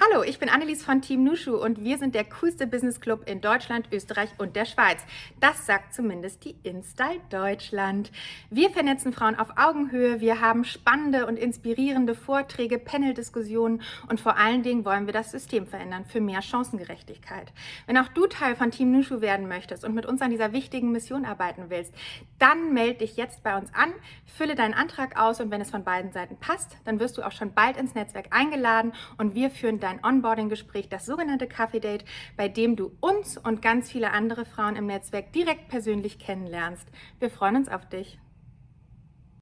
Hallo, ich bin Annelies von Team Nushu und wir sind der coolste Business Club in Deutschland, Österreich und der Schweiz. Das sagt zumindest die InStyle Deutschland. Wir vernetzen Frauen auf Augenhöhe, wir haben spannende und inspirierende Vorträge, Panel-Diskussionen und vor allen Dingen wollen wir das System verändern für mehr Chancengerechtigkeit. Wenn auch du Teil von Team Nushu werden möchtest und mit uns an dieser wichtigen Mission arbeiten willst, dann melde dich jetzt bei uns an, fülle deinen Antrag aus und wenn es von beiden Seiten passt, dann wirst du auch schon bald ins Netzwerk eingeladen und wir führen dein Onboarding-Gespräch, das sogenannte Kaffee-Date, bei dem du uns und ganz viele andere Frauen im Netzwerk direkt persönlich kennenlernst. Wir freuen uns auf dich.